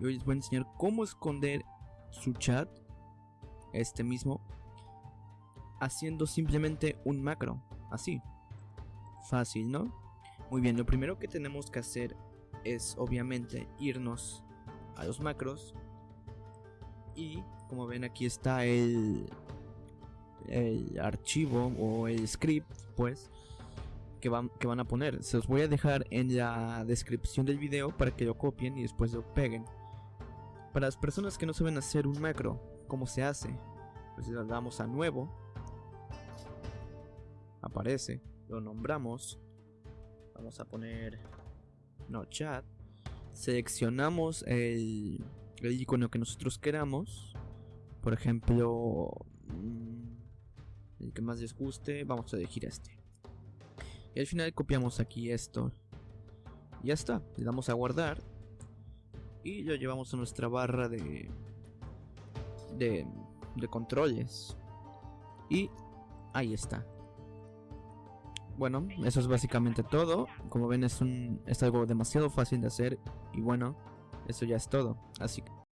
y hoy les voy a enseñar cómo esconder su chat, este mismo, haciendo simplemente un macro, así. Fácil, ¿no? Muy bien, lo primero que tenemos que hacer es obviamente irnos a los macros y como ven aquí está el el archivo o el script pues que van, que van a poner se los voy a dejar en la descripción del video para que lo copien y después lo peguen para las personas que no saben hacer un macro cómo se hace pues le damos a nuevo. Aparece lo nombramos. Vamos a poner no chat. Seleccionamos el, icono que nosotros queramos. Por ejemplo mm, el que más les guste vamos a elegir este. Y al final copiamos aquí esto. Ya está le damos a guardar y lo llevamos a nuestra barra de de, de controles y ahí está bueno, eso es básicamente todo. Como ven es, un, es algo demasiado fácil de hacer y bueno, eso ya es todo. Así que